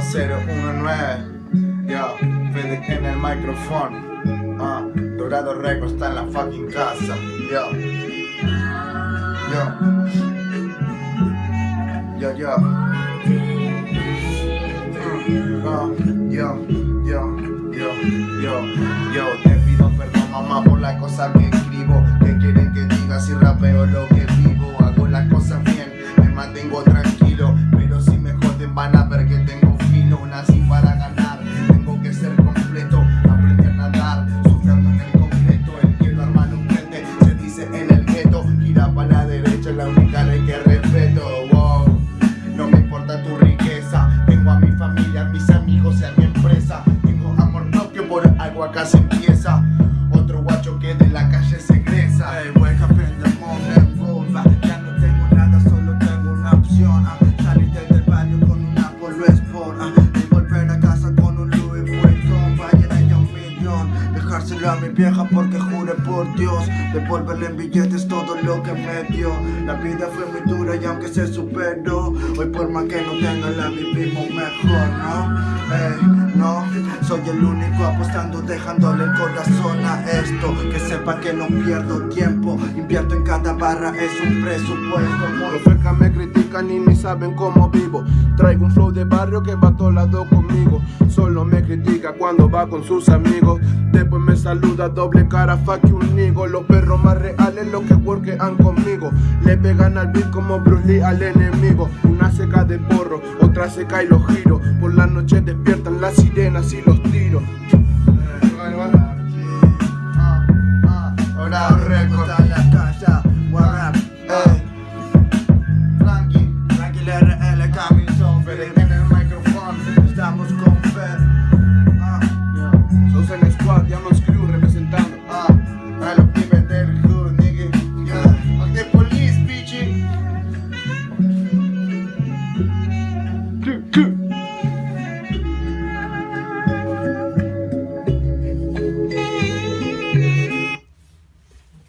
019 Yo, Fede en el micrófono. Uh, Dorado Reco está en la fucking casa. Yo. Yo. Ah, ah, yo, yo. Yo, yo, yo, Te pido perdón mamá por las cosas que escribo. Que quieren que diga si rapeo lo que vivo. Hago las cosas bien. Respeto. Wow. No me importa tu riqueza, tengo a mi familia, a mis amigos y a mi empresa. Tengo amor propio, por algo acá se a mi vieja porque jure por Dios. Devolverle en billetes todo lo que me dio. La vida fue muy dura y aunque se superó. Hoy por más que no tenga la vivimos mejor, ¿no? Ey, soy el único apostando, dejándole el corazón a esto. Que sepa que no pierdo tiempo, invierto en cada barra, es un presupuesto. Los fecas me critican y ni saben cómo vivo. Traigo un flow de barrio que va a todo lado conmigo. Solo me critica cuando va con sus amigos. Después me saluda doble cara, fuck you nigo. Los perros más reales los que workean conmigo. Le pegan al beat como Bruce Lee al enemigo. Una seca de porro, otra seca y los giro. Por la noche despiertan las sirenas y los tiros. Ah, ah, ahora recorta. Ah. Frankie, Frankie, RL, en el micrófono, estamos